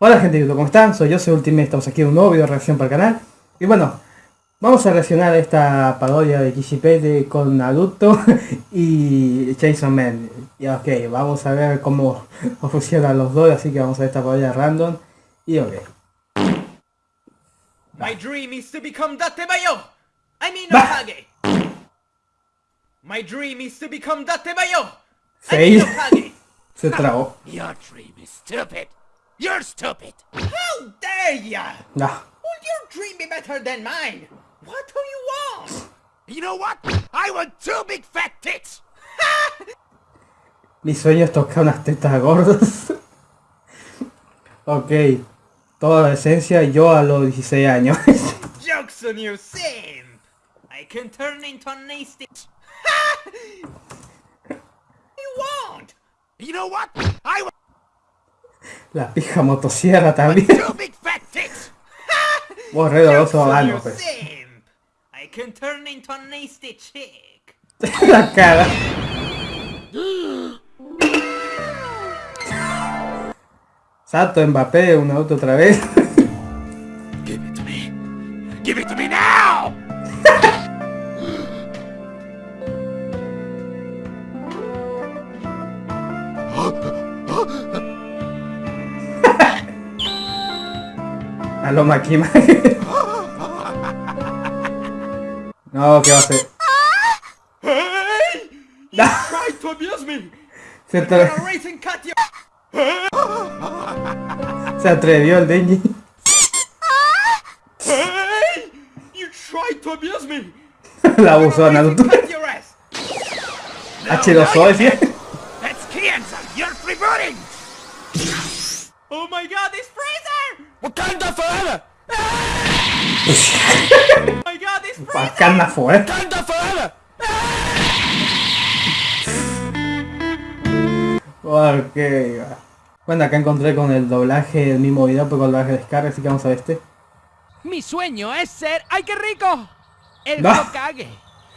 Hola gente de YouTube, ¿cómo están? Soy yo, soy Ultimate, estamos aquí en un nuevo video de reacción para el canal. Y bueno, vamos a reaccionar a esta parodia de Kishipete con Naruto y Chainsaw Man. Y ok, vamos a ver cómo funcionan los dos, así que vamos a ver esta parodia random. Y ok. My dream is to become Datebayo! I mean. Okage! My dream is to become Datebayo! I mean Okage! Se trabó. Your dream is stupid. You're stupid. How dare ya! Ah, Would your dream be better than mine? What do you want? You know what? I want two big fat tits. mi sueño es tocar unas tetas gordas. ok, toda la esencia yo a los 16 años. Joke's on you, simp! I can turn into a nasty... you want? You know what? I want la pija motosierra también. Vos re doloroso mano, pues. simp! I can turn into a nasty chick! la cara. Salto Mbappé, un auto otra vez. Give it to me. Give it to me now. A lo Makima. no, ¿qué va a hacer? Se, atre- se atrevió el Denji. Hey! You tried to abuse me! la abusó a Naruto. and cut your ass! H2O decía. That's Kianza. You're rebooting. Oh my god, Freezer! Wakanda forever. Oh my god! Bacana fue. Wakanda forever. Ok. Bueno, acá encontré con el doblaje del mismo video, pero con el doblaje de descarga, así que vamos a ver este. Mi sueño es ser... ¡Ay, qué rico! El No. Hokage.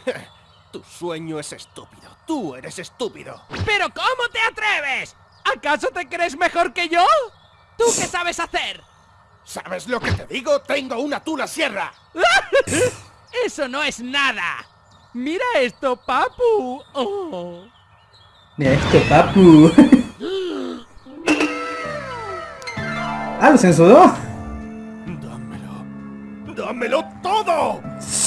Tu sueño es estúpido. Tú eres estúpido. ¿Pero cómo te atreves? ¿Acaso te crees mejor que yo? ¿Tú qué sabes hacer? ¿Sabes lo que te digo? Tengo una tula sierra. Eso no es nada. Mira esto, papu. Oh. Mira este papu. ah, lo censuró. Dámelo. Dámelo todo.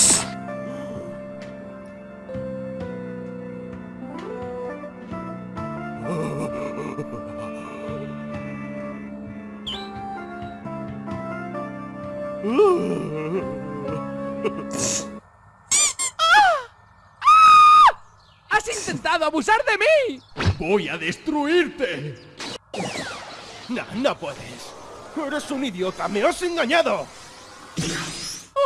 ¡Has intentado abusar de mí! Voy a destruirte. No, no puedes. Eres un idiota. Me has engañado.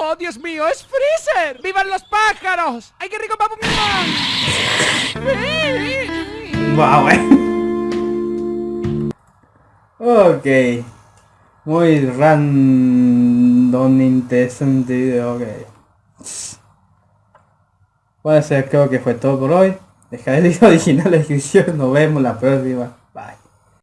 ¡Oh, Dios mío, es Freezer! ¡Vivan los pájaros! ¡Ay, qué rico, papu! Wow, eh. Ok. Muy random, interesante video, ok. Bueno, creo que fue todo por hoy. Dejaré el video original en la descripción. Nos vemos la próxima.